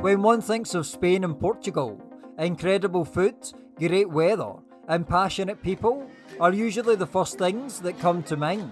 When one thinks of Spain and Portugal, incredible food, great weather, and passionate people are usually the first things that come to mind.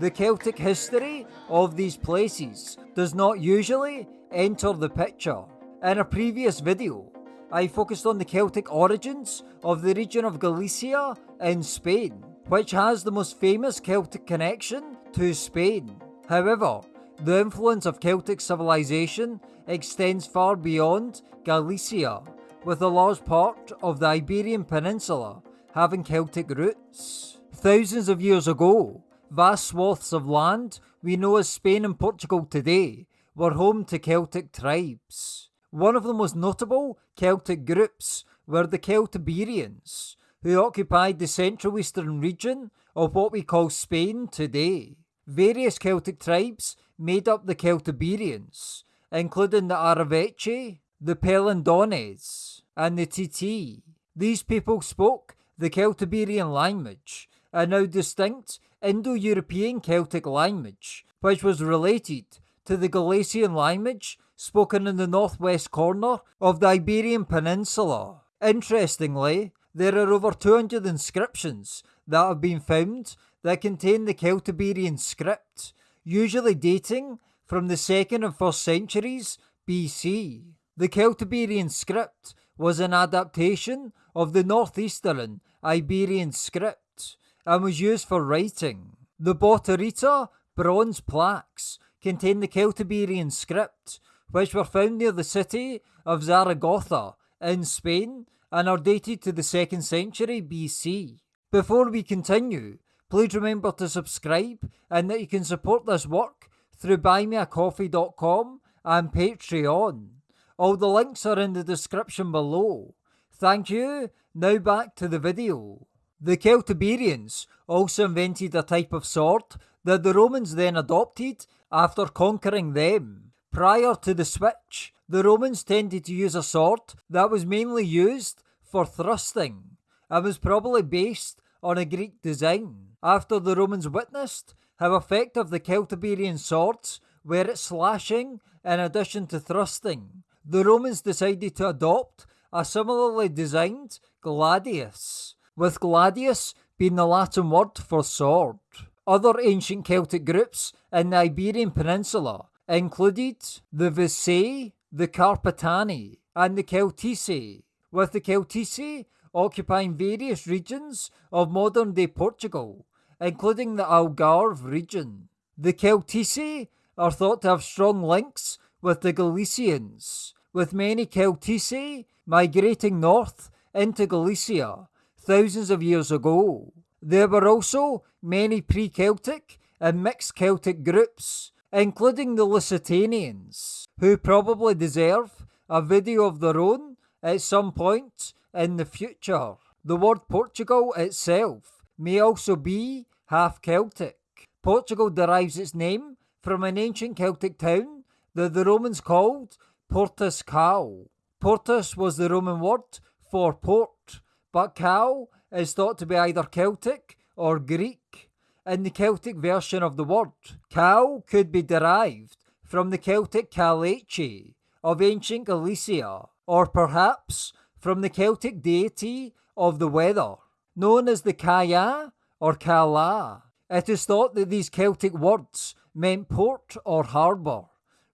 The Celtic history of these places does not usually enter the picture. In a previous video, I focused on the Celtic origins of the region of Galicia in Spain, which has the most famous Celtic connection to Spain. However, the influence of Celtic civilization extends far beyond Galicia, with a large part of the Iberian Peninsula having Celtic roots. Thousands of years ago, vast swaths of land we know as Spain and Portugal today were home to Celtic tribes. One of the most notable Celtic groups were the Celtiberians, who occupied the central eastern region of what we call Spain today. Various Celtic tribes made up the Celtiberians, including the Arevaci, the Pelendones, and the Titi. These people spoke the Celtiberian language, a now distinct Indo-European Celtic language, which was related to the Galician language spoken in the northwest corner of the Iberian Peninsula. Interestingly, there are over 200 inscriptions that have been found that contain the Celtiberian script, usually dating from the 2nd and 1st centuries BC. The Celtiberian script was an adaptation of the northeastern Iberian script and was used for writing. The Botorrita bronze plaques contain the Celtiberian script, which were found near the city of Zaragoza in Spain and are dated to the 2nd century BC. Before we continue, please remember to subscribe and that you can support this work through buymeacoffee.com and Patreon. All the links are in the description below. Thank you. Now back to the video. The Celtiberians also invented a type of sword that the Romans then adopted after conquering them. Prior to the switch, the Romans tended to use a sword that was mainly used for thrusting and was probably based on a Greek design. After the Romans witnessed how effective the Celtiberian swords were at slashing in addition to thrusting, the Romans decided to adopt a similarly designed gladius, with gladius being the Latin word for sword. Other ancient Celtic groups in the Iberian Peninsula included the Visae, the Carpetani, and the Celtici, with the Celtici occupying various regions of modern day Portugal, including the Algarve region. The Celtici are thought to have strong links with the Galicians, with many Celtici migrating north into Galicia thousands of years ago. There were also many pre-Celtic and mixed Celtic groups, including the Lusitanians, who probably deserve a video of their own at some point in the future. The word Portugal itself may also be half Celtic. Portugal derives its name from an ancient Celtic town that the Romans called Portus Cal. Portus was the Roman word for port, but Cal is thought to be either Celtic or Greek. In the Celtic version of the word, Cal could be derived from the Celtic Calace of ancient Galicia, or perhaps from the Celtic deity of the weather, known as the Kaya or Kala. It is thought that these Celtic words meant port or harbour,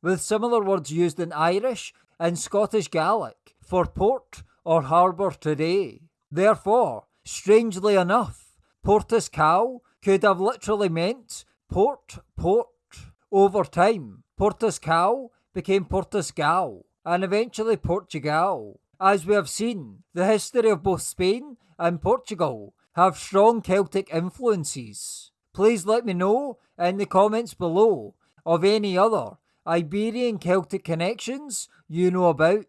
with similar words used in Irish and Scottish Gaelic for port or harbour today. Therefore, strangely enough, Portus Cal could have literally meant port, port. Over time, Portus Cal became Portus Gal and eventually Portugal. As we have seen, the history of both Spain and Portugal have strong Celtic influences. Please let me know in the comments below of any other Iberian Celtic connections you know about.